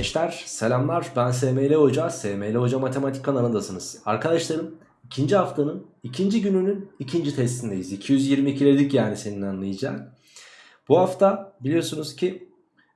Gençler selamlar ben SML Hoca, SML Hoca Matematik kanalındasınız. Arkadaşlarım ikinci haftanın ikinci gününün ikinci testindeyiz. 222'ledik yani senin anlayacağın. Bu hafta biliyorsunuz ki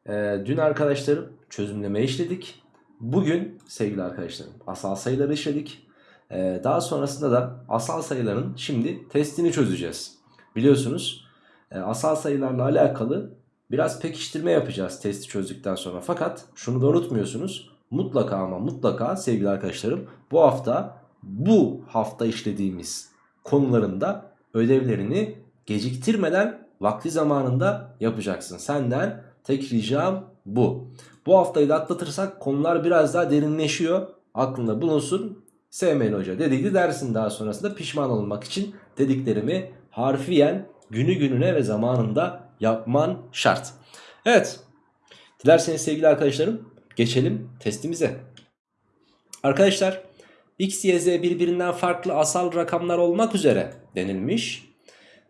e, dün arkadaşlarım çözümleme işledik. Bugün sevgili arkadaşlarım asal sayıları işledik. E, daha sonrasında da asal sayıların şimdi testini çözeceğiz. Biliyorsunuz e, asal sayılarla alakalı Biraz pekiştirme yapacağız testi çözdükten sonra. Fakat şunu da unutmuyorsunuz. Mutlaka ama mutlaka sevgili arkadaşlarım bu hafta bu hafta işlediğimiz konularında ödevlerini geciktirmeden vakti zamanında yapacaksın. Senden tek ricam bu. Bu haftayı da atlatırsak konular biraz daha derinleşiyor. Aklında bulunsun. Sevmeyin hoca dediydi dersin daha sonrasında pişman olmak için dediklerimi harfiyen günü gününe ve zamanında yapman şart. Evet. Dilerseniz sevgili arkadaşlarım geçelim testimize. Arkadaşlar x, y, z birbirinden farklı asal rakamlar olmak üzere denilmiş.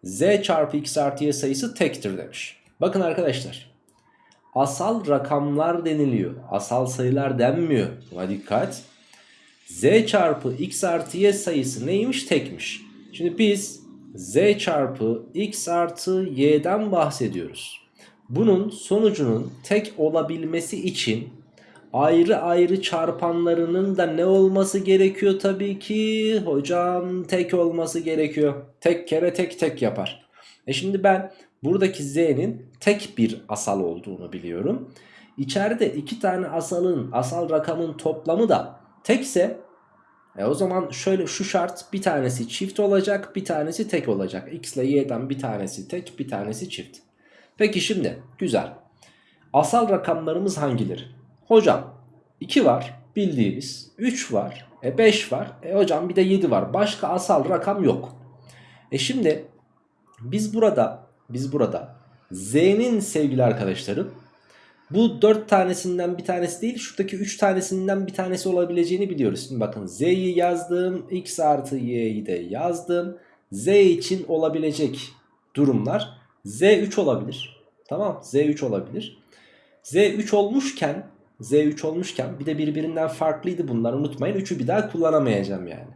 z çarpı x artı y sayısı tektir demiş. Bakın arkadaşlar. Asal rakamlar deniliyor. Asal sayılar denmiyor. Buna dikkat. z çarpı x artı y sayısı neymiş? Tekmiş. Şimdi biz z çarpı x artı y'den bahsediyoruz. Bunun sonucunun tek olabilmesi için ayrı ayrı çarpanlarının da ne olması gerekiyor tabii ki? Hocam tek olması gerekiyor. Tek kere tek tek yapar. E şimdi ben buradaki z'nin tek bir asal olduğunu biliyorum. İçeride iki tane asalın asal rakamın toplamı da tekse e o zaman şöyle şu şart bir tanesi çift olacak bir tanesi tek olacak. X ile Y'den bir tanesi tek bir tanesi çift. Peki şimdi güzel. Asal rakamlarımız hangileri? Hocam 2 var bildiğimiz 3 var e 5 var e hocam bir de 7 var. Başka asal rakam yok. E şimdi biz burada biz burada Z'nin sevgili arkadaşlarım bu 4 tanesinden bir tanesi değil şuradaki 3 tanesinden bir tanesi olabileceğini biliyoruz. Şimdi bakın z'yi yazdım x artı y'yi de yazdım. z için olabilecek durumlar z 3 olabilir. Tamam z 3 olabilir. z 3 olmuşken z 3 olmuşken bir de birbirinden farklıydı bunlar unutmayın. 3'ü bir daha kullanamayacağım yani.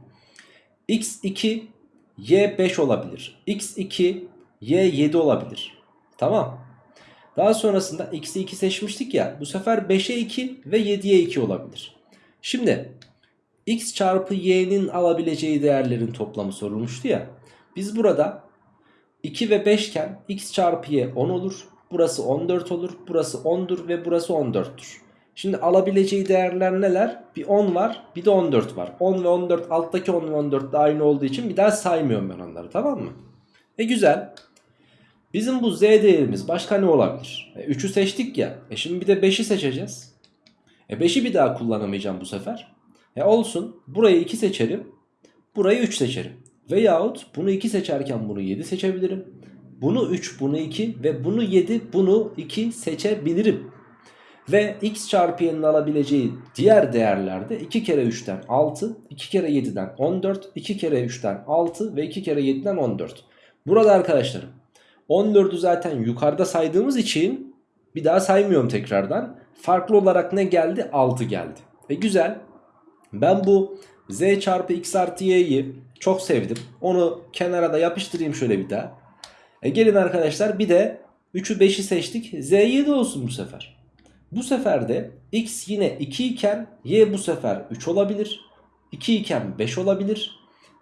x 2 y 5 olabilir. x 2 y 7 olabilir. Tamam. Daha sonrasında x'e 2 seçmiştik ya. Bu sefer 5'e 2 ve 7'ye 2 olabilir. Şimdi x çarpı y'nin alabileceği değerlerin toplamı sorulmuştu ya. Biz burada 2 ve 5 iken x çarpı y 10 olur. Burası 14 olur. Burası 10'dur ve burası 14'tür. Şimdi alabileceği değerler neler? Bir 10 var bir de 14 var. 10 ve 14 alttaki 10 ve 14 de aynı olduğu için bir daha saymıyorum ben onları tamam mı? E güzel. Bizim bu z değerimiz başka ne olabilir? E, 3'ü seçtik ya. E şimdi bir de 5'i seçeceğiz. E 5'i bir daha kullanamayacağım bu sefer. E olsun. Burayı 2 seçerim. Burayı 3 seçerim. Veyahut bunu 2 seçerken bunu 7 seçebilirim. Bunu 3, bunu 2 ve bunu 7, bunu 2 seçebilirim. Ve x çarpı y'nin alabileceği diğer değerlerde 2 kere 3'ten 6, 2 kere 7'den 14, 2 kere 3'ten 6 ve 2 kere 7'den 14. Burada arkadaşlarım 14'ü zaten yukarıda saydığımız için bir daha saymıyorum tekrardan. Farklı olarak ne geldi? 6 geldi. E güzel. Ben bu z çarpı x artı y'yi çok sevdim. Onu kenara da yapıştırayım şöyle bir daha. E gelin arkadaşlar bir de 3'ü 5'i seçtik. z 7 olsun bu sefer. Bu sefer de x yine 2 iken y bu sefer 3 olabilir. 2 iken 5 olabilir.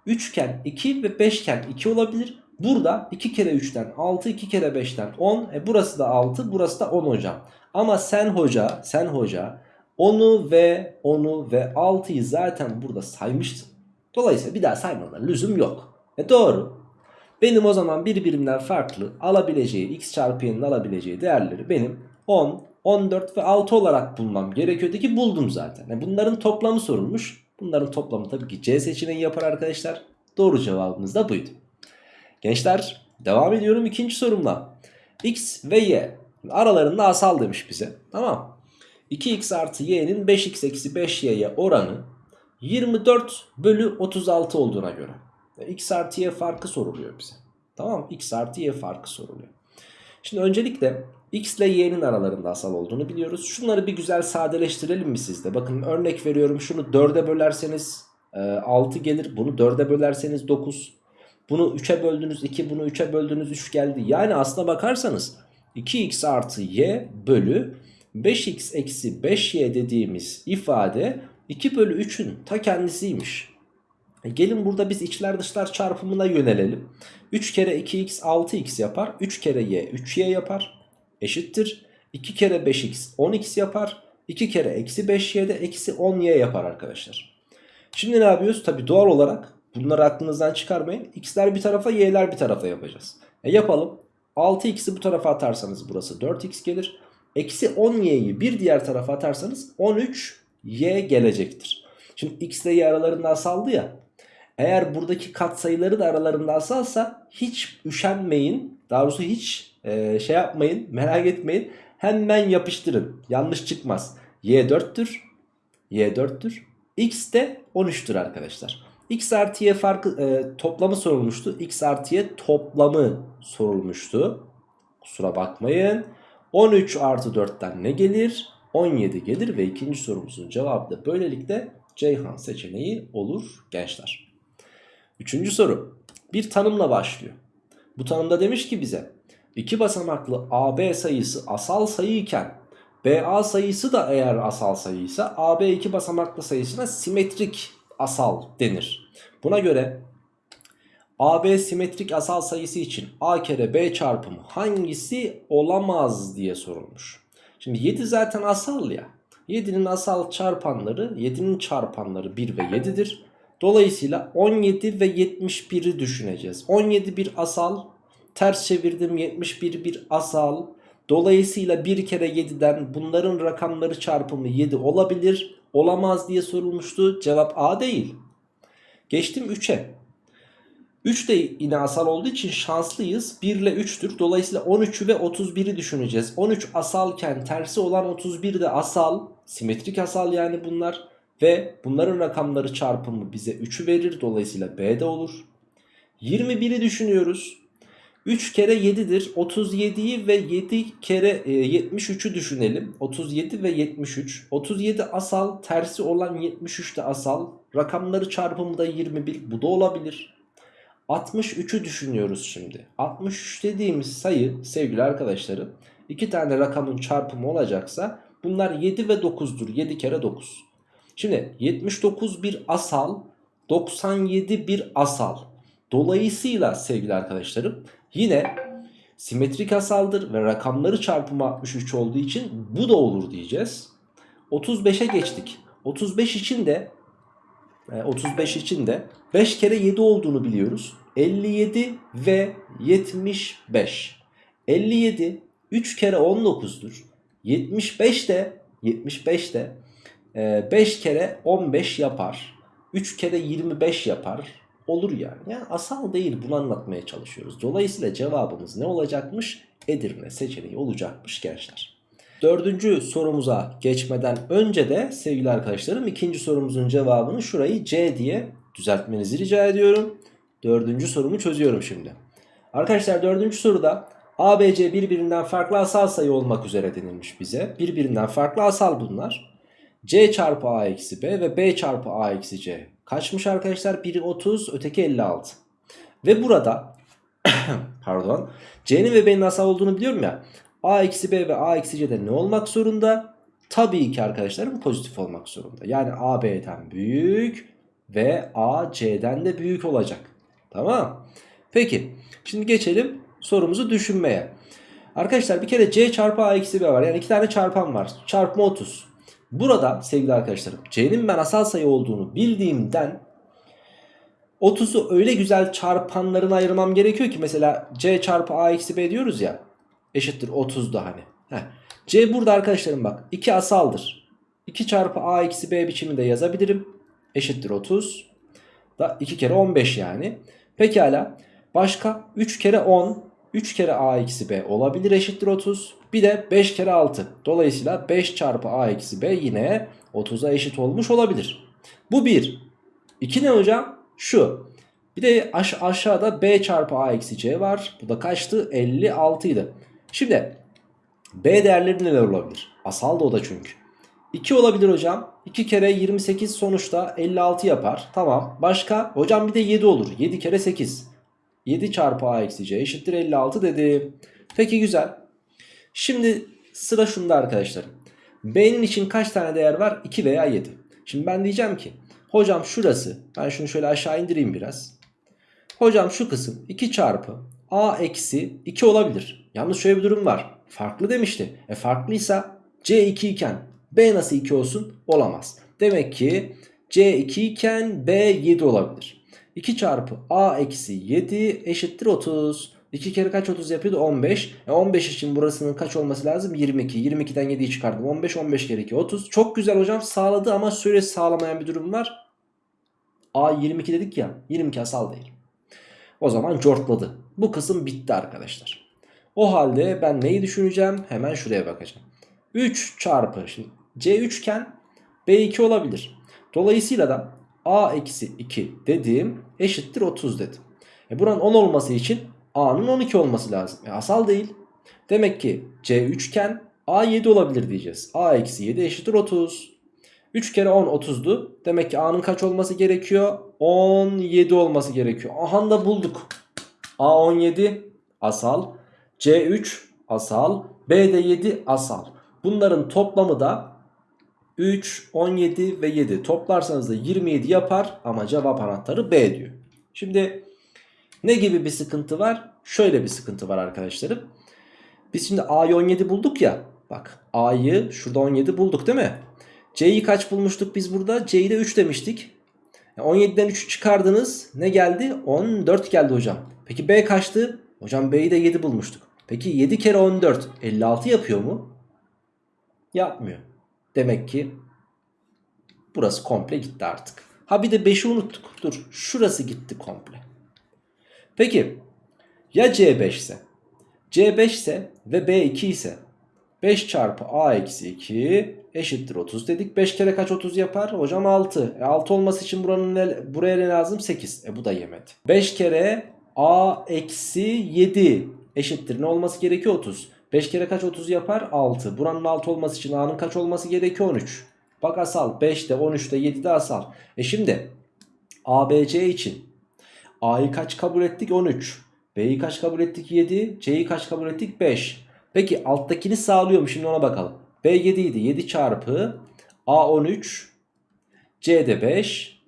3 iken 2 ve 5 iken 2 olabilir. Burada 2 kere 3'ten 6 2 kere 5'ten 10 e burası da 6 burası da 10 hocam. Ama sen hoca sen hoca 10'u ve 10'u ve 6'yı zaten burada saymıştın. Dolayısıyla bir daha saymana lüzum yok. E doğru. Benim o zaman birbirinden farklı alabileceği x çarpı y'nin alabileceği değerleri benim 10, 14 ve 6 olarak bulmam gerekiyordu ki buldum zaten. E bunların toplamı sorulmuş. Bunların toplamı tabii ki C seçeneği yapar arkadaşlar. Doğru cevabımız da buydu. Gençler devam ediyorum ikinci sorumla. X ve Y aralarında asal demiş bize. Tamam. 2x artı y'nin 5x eksi 5y'ye oranı 24 bölü 36 olduğuna göre. X artı y farkı soruluyor bize. Tamam X artı y farkı soruluyor. Şimdi öncelikle X ile y'nin aralarında asal olduğunu biliyoruz. Şunları bir güzel sadeleştirelim mi sizde? Bakın örnek veriyorum şunu 4'e bölerseniz e, 6 gelir. Bunu 4'e bölerseniz 9. Bunu 3'e böldünüz 2 bunu 3'e böldünüz 3 geldi. Yani aslına bakarsanız 2x artı y bölü 5x eksi 5y dediğimiz ifade 2 bölü 3'ün ta kendisiymiş. E gelin burada biz içler dışlar çarpımına yönelelim. 3 kere 2x 6x yapar. 3 kere y 3y yapar. Eşittir. 2 kere 5x 10x yapar. 2 kere eksi 5y de eksi 10y yapar arkadaşlar. Şimdi ne yapıyoruz? Tabi doğal olarak bunları aklınızdan çıkarmayın. x'ler bir tarafa y'ler bir tarafa yapacağız. E yapalım. 6x'i bu tarafa atarsanız burası 4x gelir. Eksi 10y'yi bir diğer tarafa atarsanız 13y gelecektir. Şimdi x ile y aralarında asaldı ya. Eğer buradaki katsayıları da aralarında asalsa hiç üşenmeyin. Daha doğrusu hiç e, şey yapmayın merak etmeyin. Hemen yapıştırın. Yanlış çıkmaz. y 4'tür. y 4'tür. x de 13'tür arkadaşlar. X artı y farkı e, toplamı sorulmuştu. x artı y toplamı sorulmuştu. Kusura bakmayın. 13 artı 4'ten ne gelir? 17 gelir ve ikinci sorumuzun cevabı da böylelikle Ceyhan seçeneği olur gençler. Üçüncü soru. Bir tanımla başlıyor. Bu tanımda demiş ki bize iki basamaklı AB sayısı asal sayı iken BA sayısı da eğer asal sayıysa AB iki basamaklı sayısına simetrik asal denir. Buna göre AB simetrik asal sayısı için A kere B çarpımı hangisi olamaz diye sorulmuş. Şimdi 7 zaten asal ya. 7'nin asal çarpanları 7'nin çarpanları 1 ve 7'dir. Dolayısıyla 17 ve 71'i düşüneceğiz. 17 bir asal, ters çevirdim 71 bir asal. Dolayısıyla 1 kere 7'den bunların rakamları çarpımı 7 olabilir. Olamaz diye sorulmuştu. Cevap A değil. Geçtim 3'e. 3 de yine asal olduğu için şanslıyız. 1 ile 3'tür. Dolayısıyla 13'ü ve 31'i düşüneceğiz. 13 asalken tersi olan 31 de asal. Simetrik asal yani bunlar. Ve bunların rakamları çarpımı bize 3'ü verir. Dolayısıyla B'de olur. 21'i düşünüyoruz. 3 kere 7'dir. 37'yi ve 7 kere e, 73'ü düşünelim. 37 ve 73. 37 asal, tersi olan 73 de asal. Rakamları çarpımı da 21. Bu da olabilir. 63'ü düşünüyoruz şimdi. 63 dediğimiz sayı sevgili arkadaşlarım iki tane rakamın çarpımı olacaksa bunlar 7 ve 9'dur. 7 kere 9. Şimdi 79 bir asal 97 bir asal. Dolayısıyla sevgili arkadaşlarım yine simetrik asaldır ve rakamları çarpımı 63 olduğu için bu da olur diyeceğiz. 35'e geçtik. 35 için de 35 için de 5 kere 7 olduğunu biliyoruz. 57 ve 75. 57 3 kere 19'dur. 75 de 75 de 5 kere 15 yapar. 3 kere 25 yapar. Olur yani. Yani asal değil bunu anlatmaya çalışıyoruz. Dolayısıyla cevabımız ne olacakmış? Edirne seçeneği olacakmış gençler. Dördüncü sorumuza geçmeden önce de sevgili arkadaşlarım ikinci sorumuzun cevabını şurayı C diye düzeltmenizi rica ediyorum. Dördüncü sorumu çözüyorum şimdi. Arkadaşlar dördüncü soruda ABC birbirinden farklı asal sayı olmak üzere denilmiş bize. Birbirinden farklı asal bunlar. C çarpı A eksi B ve B çarpı A eksi C. Kaçmış arkadaşlar? Biri 30 öteki 56. Ve burada pardon C'nin ve B'nin asal olduğunu biliyorum ya. A eksi B ve A eksi C'de ne olmak zorunda? Tabii ki arkadaşlarım pozitif olmak zorunda. Yani A B'den büyük ve A C'den de büyük olacak. Tamam. Peki şimdi geçelim sorumuzu düşünmeye. Arkadaşlar bir kere C çarpı A eksi B var. Yani iki tane çarpan var. Çarpma 30. Burada sevgili arkadaşlarım C'nin ben asal sayı olduğunu bildiğimden 30'u öyle güzel çarpanlarına ayırmam gerekiyor ki mesela C çarpı A eksi B diyoruz ya eşittir 30'da hani. Heh. C burada arkadaşlarım bak 2 asaldır. 2 çarpı A eksi B biçiminde yazabilirim. Eşittir 30. Da 2 kere 15 yani. Pekala. Başka 3 kere 10. 3 kere A eksi B olabilir eşittir 30. Bir de 5 kere 6. Dolayısıyla 5 çarpı A eksi B yine 30'a eşit olmuş olabilir. Bu 1. 2 ne hocam? Şu. Bir de aş aşağıda B çarpı A eksi C var. Bu da kaçtı? 56 idi. Şimdi B değerleri neler olabilir? Asal da o da çünkü. 2 olabilir hocam. 2 kere 28 sonuçta 56 yapar. Tamam. Başka? Hocam bir de 7 olur. 7 kere 8. 7 çarpı a eksi c eşittir 56 dedim. Peki güzel. Şimdi sıra şunda arkadaşlarım. B'nin için kaç tane değer var? 2 veya 7. Şimdi ben diyeceğim ki hocam şurası ben şunu şöyle aşağı indireyim biraz. Hocam şu kısım 2 çarpı a eksi 2 olabilir. Yalnız şöyle bir durum var. Farklı demişti. E farklıysa c2 iken b nasıl 2 olsun? Olamaz. Demek ki c2 iken b 7 olabilir. 2 çarpı a eksi 7 eşittir 30. 2 kere kaç 30 yapıyordu? 15. E 15 için burasının kaç olması lazım? 22. 22'den 7'yi çıkardım. 15. 15 kere 2 30. Çok güzel hocam sağladı ama süre sağlamayan bir durum var. A 22 dedik ya. 22 asal değil. O zaman cortladı. Bu kısım bitti arkadaşlar. O halde ben neyi düşüneceğim? Hemen şuraya bakacağım. 3 çarpı şimdi C 3 iken B2 olabilir. Dolayısıyla da A eksi 2 dediğim eşittir 30 dedim. E buranın 10 olması için A'nın 12 olması lazım. E asal değil. Demek ki C 3 iken A 7 olabilir diyeceğiz. A eksi 7 eşittir 30. 3 kere 10 30'du. Demek ki A'nın kaç olması gerekiyor? 17 olması gerekiyor. Aha da bulduk. A 17 asal. C 3 asal. B de 7 asal. Bunların toplamı da 3, 17 ve 7 toplarsanız da 27 yapar ama cevap anahtarı B diyor. Şimdi ne gibi bir sıkıntı var? Şöyle bir sıkıntı var arkadaşlarım. Biz şimdi A'yı 17 bulduk ya. Bak A'yı şurada 17 bulduk değil mi? C'yi kaç bulmuştuk biz burada? C'yi de 3 demiştik. 17'den 3 çıkardınız. Ne geldi? 14 geldi hocam. Peki B kaçtı? Hocam B'yi de 7 bulmuştuk. Peki 7 kere 14 56 yapıyor mu? Yapmıyor. Demek ki burası komple gitti artık. Ha bir de 5'i unuttuk. Dur şurası gitti komple. Peki ya C5 ise? C5 ise ve B2 ise 5 çarpı A eksi 2 eşittir 30 dedik. 5 kere kaç 30 yapar? Hocam 6. E 6 olması için buranın buraya ne lazım? 8. E bu da yemedi. 5 kere A eksi 7 eşittir. Ne olması gerekiyor? 30. 5 kere kaç 30 yapar? 6. Buranın 6 olması için A'nın kaç olması gerekiyor? 13. Bak asal. 5'te 13'te 7'de asal. E şimdi ABC için A'yı kaç kabul ettik? 13. B'yi kaç kabul ettik? 7. C'yi kaç kabul ettik? 5. Peki alttakini sağlıyor mu? Şimdi ona bakalım. B 7 idi. 7 çarpı A 13. C de 5.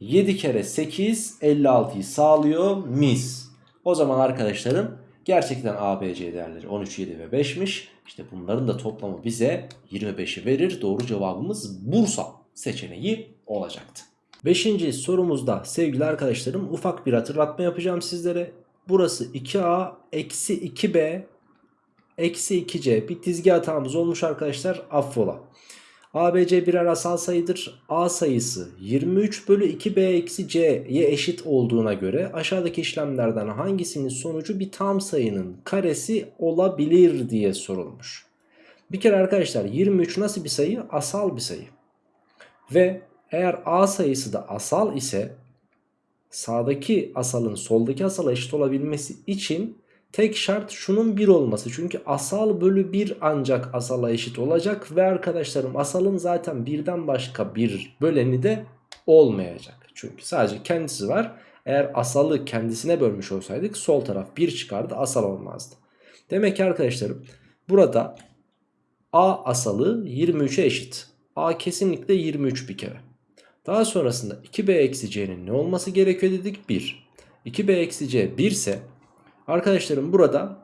7 kere 8 56'yı sağlıyor. Mis. O zaman arkadaşlarım gerçekten A, B, C değerleri 13, 7 ve 5'miş. İşte bunların da toplamı bize 25'i verir. Doğru cevabımız Bursa seçeneği olacaktı. Beşinci sorumuzda sevgili arkadaşlarım ufak bir hatırlatma yapacağım sizlere. Burası 2A eksi 2B eksi 2C bir dizgi hatamız olmuş arkadaşlar affola. ABC birer asal sayıdır. A sayısı 23 bölü 2B eksi C'ye eşit olduğuna göre aşağıdaki işlemlerden hangisinin sonucu bir tam sayının karesi olabilir diye sorulmuş. Bir kere arkadaşlar 23 nasıl bir sayı? Asal bir sayı. Ve eğer A sayısı da asal ise sağdaki asalın soldaki asala eşit olabilmesi için tek şart şunun 1 olması. Çünkü asal bölü 1 ancak asala eşit olacak ve arkadaşlarım asalın zaten birden başka bir böleni de olmayacak. Çünkü sadece kendisi var. Eğer asalı kendisine bölmüş olsaydık sol taraf 1 çıkardı asal olmazdı. Demek ki arkadaşlarım burada A asalı 23'e eşit. A kesinlikle 23 bir kere. Daha sonrasında 2b eksi c'nin ne olması gerekiyor dedik? 1. 2b eksi c 1 ise arkadaşlarım burada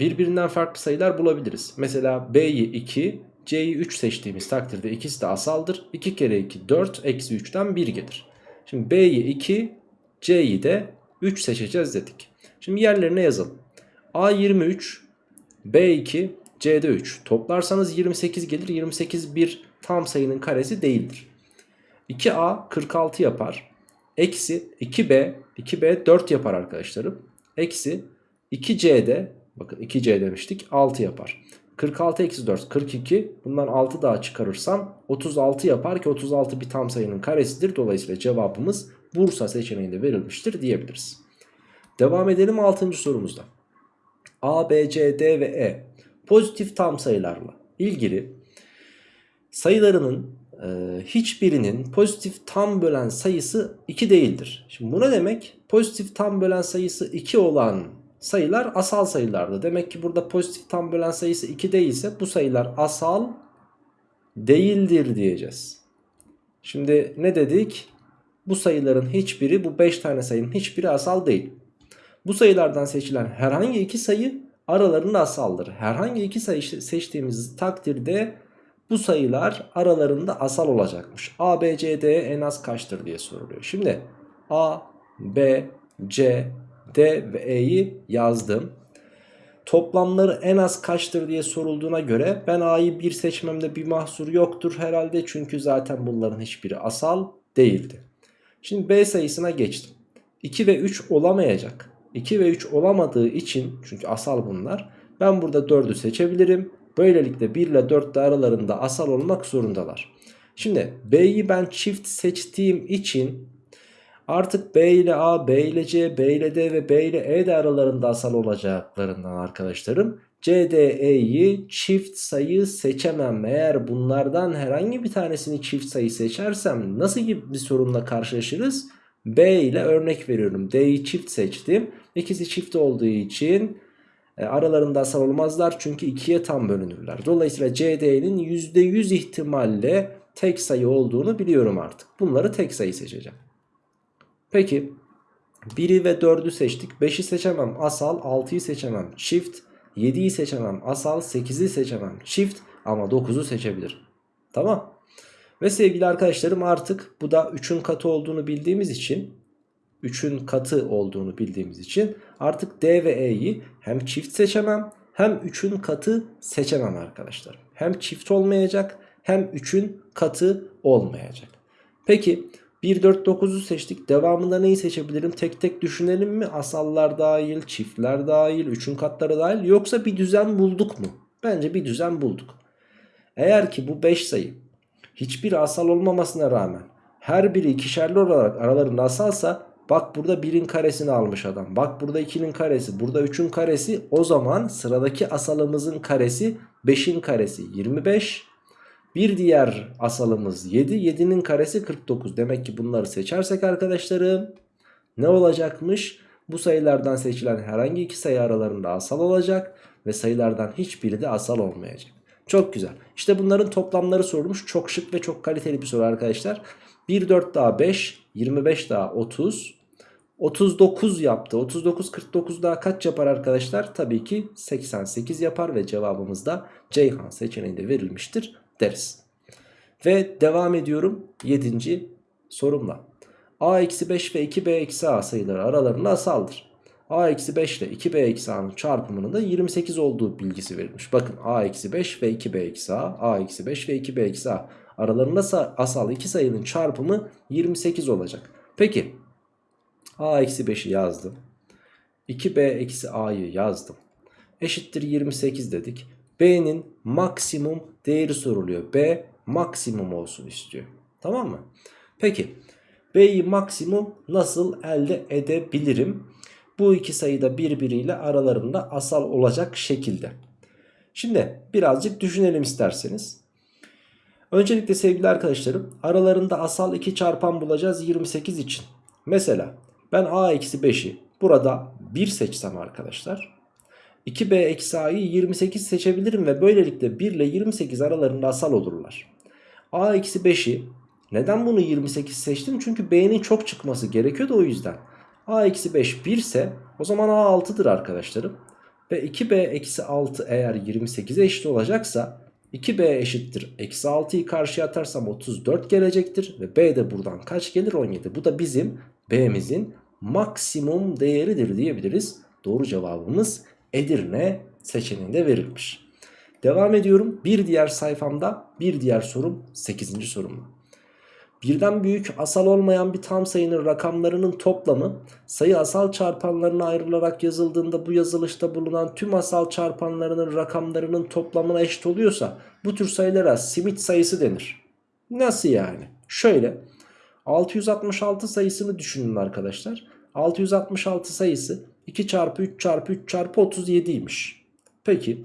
birbirinden farklı sayılar bulabiliriz. Mesela b'yi 2 c'yi 3 seçtiğimiz takdirde ikisi de asaldır. 2 kere 2 4 eksi 3'ten 1 gelir. Şimdi b'yi 2 c'yi de 3 seçeceğiz dedik. Şimdi yerlerine yazalım. a 23 b2 c'de 3 toplarsanız 28 gelir. 28 bir tam sayının karesi değildir. 2A 46 yapar. Eksi 2B 2B 4 yapar arkadaşlarım. Eksi 2C'de bakın 2C demiştik 6 yapar. 46 eksi 4 42 bundan 6 daha çıkarırsam 36 yapar ki 36 bir tam sayının karesidir. Dolayısıyla cevabımız Bursa seçeneğinde verilmiştir diyebiliriz. Devam edelim 6. sorumuzda. A, B, C, D ve E pozitif tam sayılarla ilgili sayılarının e, hiçbirinin pozitif tam bölen sayısı 2 değildir. Şimdi bu ne demek? Pozitif tam bölen sayısı 2 olan sayılar asal sayılardı. Demek ki burada pozitif tam bölen sayısı 2 değilse bu sayılar asal değildir diyeceğiz. Şimdi ne dedik? Bu sayıların hiçbiri bu 5 tane sayının hiçbiri asal değil. Bu sayılardan seçilen herhangi iki sayı aralarında asaldır. Herhangi iki sayı seçtiğimiz takdirde bu sayılar aralarında asal olacakmış. A, B, C, D en az kaçtır diye soruluyor. Şimdi A, B, C, D ve E'yi yazdım. Toplamları en az kaçtır diye sorulduğuna göre ben A'yı 1 seçmemde bir mahsur yoktur herhalde. Çünkü zaten bunların hiçbiri asal değildi. Şimdi B sayısına geçtim. 2 ve 3 olamayacak. 2 ve 3 olamadığı için çünkü asal bunlar. Ben burada 4'ü seçebilirim. Böylelikle 1 ile 4 de aralarında asal olmak zorundalar. Şimdi B'yi ben çift seçtiğim için artık B ile A, B ile C, B ile D ve B ile E de aralarında asal olacaklarından arkadaşlarım. C, D, E'yi çift sayı seçemem. Eğer bunlardan herhangi bir tanesini çift sayı seçersem nasıl gibi bir sorunla karşılaşırız? B ile örnek veriyorum. D'yi çift seçtim. İkisi çift olduğu için e, aralarında asal olmazlar çünkü ikiye tam bölünürler. Dolayısıyla CD'nin %100 ihtimalle tek sayı olduğunu biliyorum artık. Bunları tek sayı seçeceğim. Peki 1'i ve 4'ü seçtik. 5'i seçemem asal, 6'yı seçemem çift, 7'yi seçemem asal, 8'i seçemem çift ama 9'u seçebilirim. Tamam. Ve sevgili arkadaşlarım artık bu da 3'ün katı olduğunu bildiğimiz için 3'ün katı olduğunu bildiğimiz için artık D ve E'yi hem çift seçemem hem 3'ün katı seçemem arkadaşlar. Hem çift olmayacak hem 3'ün katı olmayacak. Peki 1, 4, 9'u seçtik. Devamında neyi seçebilirim? Tek tek düşünelim mi? Asallar dahil, çiftler dahil, 3'ün katları dahil. Yoksa bir düzen bulduk mu? Bence bir düzen bulduk. Eğer ki bu 5 sayı hiçbir asal olmamasına rağmen her biri ikişerli olarak aralarında asalsa bak burada 1'in karesini almış adam. Bak burada 2'nin karesi, burada 3'ün karesi. O zaman sıradaki asalımızın karesi 5'in karesi 25. Bir diğer asalımız 7. 7'nin karesi 49. Demek ki bunları seçersek arkadaşlarım ne olacakmış? Bu sayılardan seçilen herhangi iki sayı aralarında asal olacak ve sayılardan hiçbiri de asal olmayacak. Çok güzel. İşte bunların toplamları sorulmuş. Çok şık ve çok kaliteli bir soru arkadaşlar. 1 4 daha 5, 25 daha 30. 39 yaptı. 39 49 daha kaç yapar arkadaşlar? Tabii ki 88 yapar ve cevabımız da Ceyhan seçeneğinde verilmiştir deriz. Ve devam ediyorum 7. sorumla. a eksi 5 ve 2b eksi a sayıları aralarında asaldır. a eksi 5 ile 2b eksi a'nın çarpımının da 28 olduğu bilgisi verilmiş. Bakın a eksi 5 ve 2b eksi a, a eksi 5 ve 2b eksi a aralarında asal iki sayının çarpımı 28 olacak. Peki a eksi 5'i yazdım. 2b eksi a'yı yazdım. Eşittir 28 dedik. b'nin maksimum değeri soruluyor. b maksimum olsun istiyor. Tamam mı? Peki b'yi maksimum nasıl elde edebilirim? Bu iki sayıda birbiriyle aralarında asal olacak şekilde. Şimdi birazcık düşünelim isterseniz. Öncelikle sevgili arkadaşlarım aralarında asal 2 çarpan bulacağız 28 için. Mesela ben a eksi 5'i burada 1 seçsem arkadaşlar. 2b eksi a'yı 28 seçebilirim ve böylelikle 1 ile 28 aralarında asal olurlar. a eksi 5'i neden bunu 28 seçtim? Çünkü b'nin çok çıkması gerekiyordu o yüzden. a eksi 5 1 ise o zaman a 6'dır arkadaşlarım. Ve 2b eksi 6 eğer 28'e eşit olacaksa 2b eşittir. Eksi 6'yı karşıya atarsam 34 gelecektir. Ve b de buradan kaç gelir? 17. Bu da bizim b'mizin maksimum değeridir diyebiliriz. Doğru cevabımız Edirne seçeneğinde verilmiş. Devam ediyorum. Bir diğer sayfamda bir diğer sorum 8. sorumla. Birden büyük asal olmayan bir tam sayının rakamlarının toplamı sayı asal çarpanlarına ayrılarak yazıldığında bu yazılışta bulunan tüm asal çarpanlarının rakamlarının toplamına eşit oluyorsa bu tür sayılara simit sayısı denir. Nasıl yani? Şöyle 666 sayısını düşünün arkadaşlar. 666 sayısı 2 çarpı 3 çarpı 3 çarpı 37'ymiş. Peki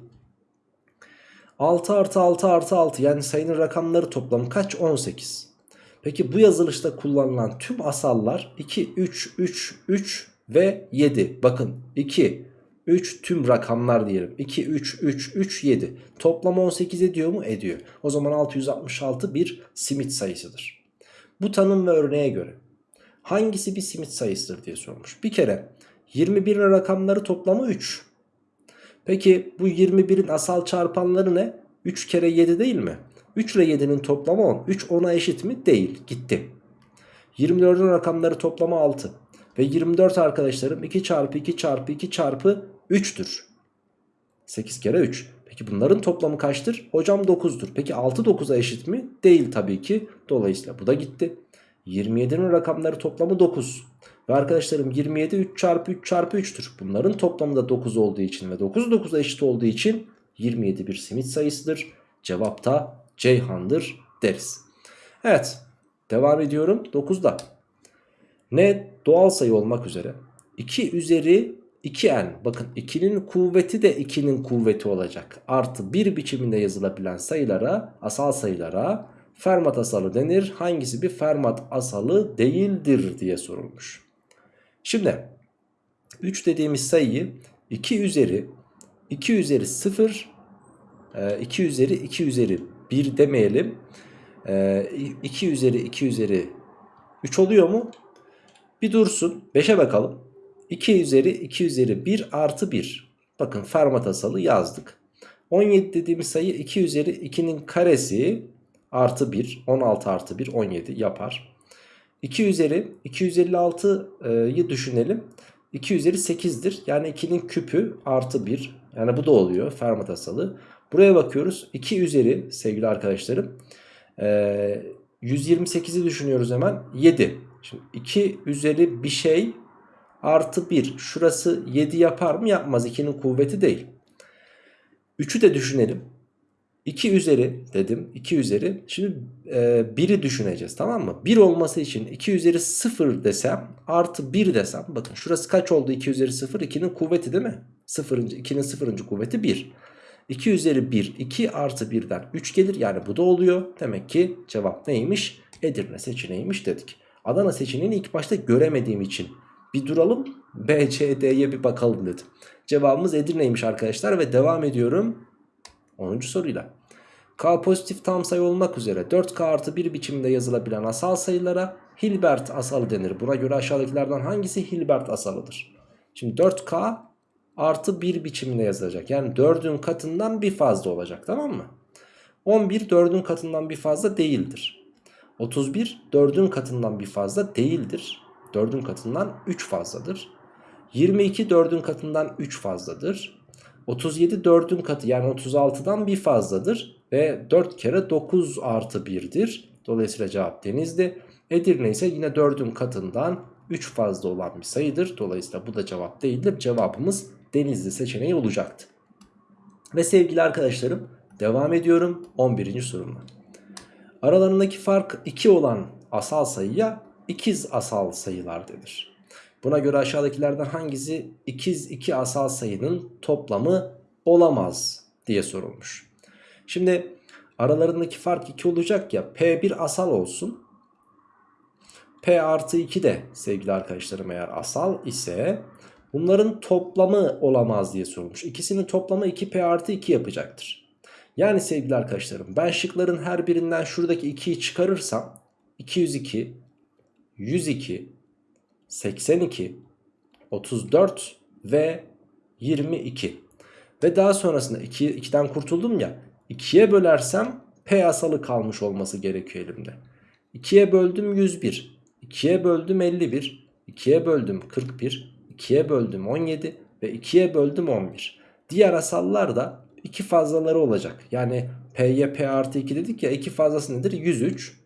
6 artı 6 artı 6 yani sayının rakamları toplamı kaç? 18. Peki bu yazılışta kullanılan tüm asallar 2, 3, 3, 3 ve 7. Bakın 2, 3 tüm rakamlar diyelim. 2, 3, 3, 3, 7. Toplam 18 ediyor mu? Ediyor. O zaman 666 bir simit sayısıdır. Bu tanım ve örneğe göre hangisi bir simit sayısıdır diye sormuş. Bir kere 21'in rakamları toplamı 3. Peki bu 21'in asal çarpanları ne? 3 kere 7 değil mi? 3 ile 7'nin toplamı 10. 3 10'a eşit mi? Değil. Gitti. 24'ün rakamları toplamı 6. Ve 24 arkadaşlarım 2 çarpı 2 çarpı 2 çarpı 3'tür. 8 kere 3. Peki bunların toplamı kaçtır? Hocam 9'dur. Peki 6 9'a eşit mi? Değil tabii ki. Dolayısıyla bu da gitti. 27'nin rakamları toplamı 9. Ve arkadaşlarım 27 3 çarpı 3 çarpı 3'tür. Bunların toplamı da 9 olduğu için ve 9 9'a eşit olduğu için 27 bir simit sayısıdır. Cevap da Ceyhan'dır deriz. Evet devam ediyorum 9'da. Ne doğal sayı olmak üzere 2 üzeri 2n bakın 2'nin kuvveti de 2'nin kuvveti olacak. Artı 1 biçiminde yazılabilen sayılara asal sayılara Fermat asalı denir. Hangisi bir Fermat asalı değildir diye sorulmuş. Şimdi 3 dediğimiz sayıyı 2 üzeri 2 üzeri 0 2 üzeri 2 üzeri 1 demeyelim. 2 üzeri 2 üzeri 3 oluyor mu? Bir dursun. 5'e bakalım. 2 üzeri 2 üzeri 1 artı 1. Bakın Fermat asalı yazdık. 17 dediğimiz sayı 2 üzeri 2'nin karesi artı 1 16 artı 1 17 yapar. 2 üzeri 256'yı düşünelim. 2 üzeri 8'dir. Yani 2'nin küpü artı 1. Yani bu da oluyor Fermat asalı. Buraya bakıyoruz. 2 üzeri sevgili arkadaşlarım. 128'i düşünüyoruz hemen. 7. Şimdi 2 üzeri bir şey artı 1. Şurası 7 yapar mı? Yapmaz. 2'nin kuvveti değil. 3'ü de düşünelim. 2 üzeri dedim 2 üzeri şimdi e, 1'i düşüneceğiz tamam mı 1 olması için 2 üzeri 0 desem artı 1 desem bakın şurası kaç oldu 2 üzeri 0 2'nin kuvveti değil mi 0. 2'nin 0. kuvveti 1 2 üzeri 1 2 artı 1'den 3 gelir yani bu da oluyor demek ki cevap neymiş Edirne seçeneğiymiş dedik Adana seçeneğini ilk başta göremediğim için bir duralım B, C, D'ye bir bakalım dedim cevabımız Edirne'ymiş arkadaşlar ve devam ediyorum 10. soruyla. K pozitif tam sayı olmak üzere 4K artı 1 biçiminde yazılabilen asal sayılara Hilbert asalı denir. Buna göre aşağıdakilerden hangisi Hilbert asalıdır? Şimdi 4K artı 1 biçiminde yazılacak. Yani 4'ün katından bir fazla olacak tamam mı? 11 4'ün katından bir fazla değildir. 31 4'ün katından bir fazla değildir. 4'ün katından 3 fazladır. 22 4'ün katından 3 fazladır. 37 4'ün katı yani 36'dan bir fazladır. Ve 4 kere 9 artı 1'dir. Dolayısıyla cevap denizdi. Edirne ise yine 4'ün katından 3 fazla olan bir sayıdır. Dolayısıyla bu da cevap değildir. Cevabımız denizli seçeneği olacaktı. Ve sevgili arkadaşlarım devam ediyorum 11. sorumla. Aralarındaki fark 2 olan asal sayıya ikiz asal sayılar denir. Buna göre aşağıdakilerden hangisi ikiz iki asal sayının toplamı olamaz diye sorulmuş. Şimdi aralarındaki fark 2 olacak ya P1 asal olsun. P artı 2 de sevgili arkadaşlarım eğer asal ise bunların toplamı olamaz diye sorulmuş. İkisinin toplamı 2P artı 2 yapacaktır. Yani sevgili arkadaşlarım ben şıkların her birinden şuradaki 2'yi çıkarırsam 202, 102, 82, 34 ve 22. Ve daha sonrasında 2, 2'den kurtuldum ya 2'ye bölersem P asalı kalmış olması gerekiyor elimde. 2'ye böldüm 101, 2'ye böldüm 51, 2'ye böldüm 41, 2'ye böldüm 17 ve 2'ye böldüm 11. Diğer asallar da 2 fazlaları olacak. Yani P'ye P artı 2 dedik ya 2 fazlası nedir? 103,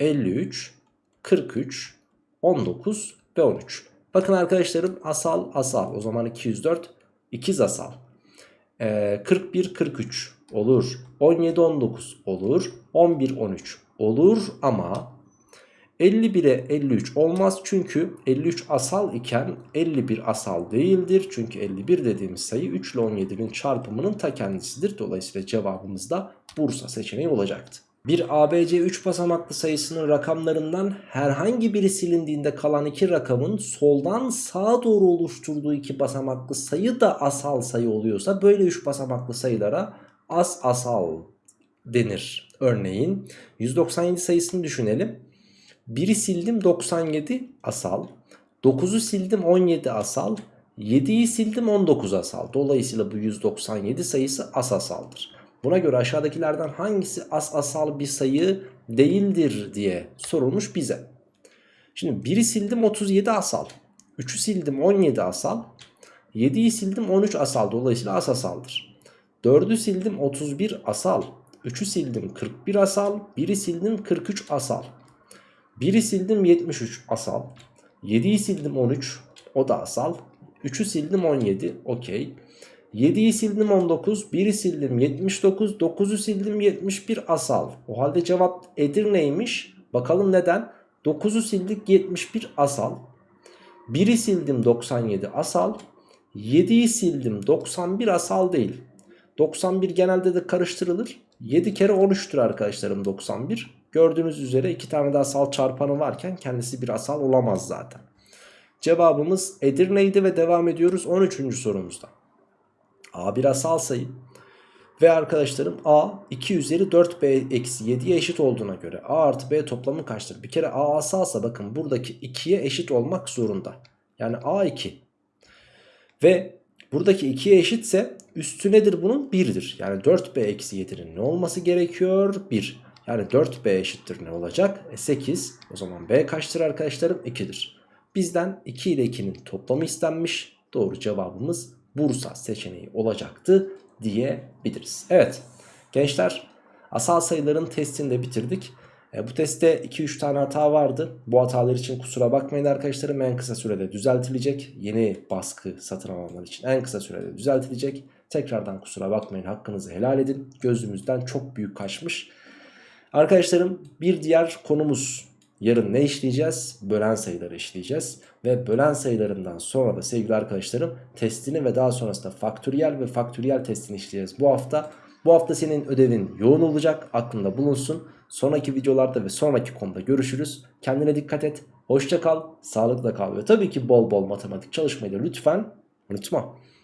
53, 43, 19 ve 13. Bakın arkadaşlarım asal asal o zaman 204 ikiz asal. Ee, 41 43 olur. 17 19 olur. 11 13 olur ama 51'e 53 olmaz çünkü 53 asal iken 51 asal değildir. Çünkü 51 dediğimiz sayı 3 ile 17'nin çarpımının ta kendisidir. Dolayısıyla cevabımız da Bursa seçeneği olacaktı. Bir ABC 3 basamaklı sayısının rakamlarından herhangi biri silindiğinde kalan iki rakamın soldan sağa doğru oluşturduğu iki basamaklı sayı da asal sayı oluyorsa böyle 3 basamaklı sayılara as asal denir. Örneğin 197 sayısını düşünelim. 1'i sildim 97 asal. 9'u sildim 17 asal. 7'yi sildim 19 asal. Dolayısıyla bu 197 sayısı as asaldır. Buna göre aşağıdakilerden hangisi as asal bir sayı değildir diye sorulmuş bize. Şimdi 1'i sildim 37 asal. 3'ü sildim 17 asal. 7'yi sildim 13 asal. Dolayısıyla as asaldır. 4'ü sildim 31 asal. 3'ü sildim 41 asal. 1'i sildim 43 asal. 1'i sildim 73 asal. 7'yi sildim 13 o da asal. 3'ü sildim 17 okey. 7'yi sildim 19, 1'i sildim 79, 9'u sildim 71 asal. O halde cevap Edirne'ymiş. Bakalım neden? 9'u sildik 71 asal. 1'i sildim 97 asal. 7'yi sildim 91 asal değil. 91 genelde de karıştırılır. 7 kere 13'tür arkadaşlarım 91. Gördüğünüz üzere iki tane de asal çarpanı varken kendisi bir asal olamaz zaten. Cevabımız Edirne'ydi ve devam ediyoruz 13. sorumuzda. A bir asal sayı ve arkadaşlarım A 2 üzeri 4B eksi 7'ye eşit olduğuna göre A artı B toplamı kaçtır? Bir kere A asalsa bakın buradaki 2'ye eşit olmak zorunda. Yani A 2 ve buradaki 2'ye eşitse üstü nedir bunun? 1'dir. Yani 4B eksi 7'nin ne olması gerekiyor? 1. Yani 4B eşittir ne olacak? E 8. O zaman B kaçtır arkadaşlarım? 2'dir. Bizden 2 ile 2'nin toplamı istenmiş. Doğru cevabımız Bursa seçeneği olacaktı diyebiliriz. Evet gençler asal sayıların testini de bitirdik. E, bu testte 2-3 tane hata vardı. Bu hatalar için kusura bakmayın arkadaşlarım en kısa sürede düzeltilecek. Yeni baskı satın alanlar için en kısa sürede düzeltilecek. Tekrardan kusura bakmayın hakkınızı helal edin. Gözümüzden çok büyük kaçmış. Arkadaşlarım bir diğer konumuz yarın ne işleyeceğiz? Bölen sayıları işleyeceğiz. Ve bölen sayılarından sonra da sevgili arkadaşlarım testini ve daha sonrasında faktöriyel ve faktöriyel testini işleyeceğiz bu hafta. Bu hafta senin ödevin yoğun olacak aklında bulunsun. Sonraki videolarda ve sonraki konuda görüşürüz. Kendine dikkat et. Hoşça kal, sağlıkla kal ve tabii ki bol bol matematik çalışmayı da lütfen unutma.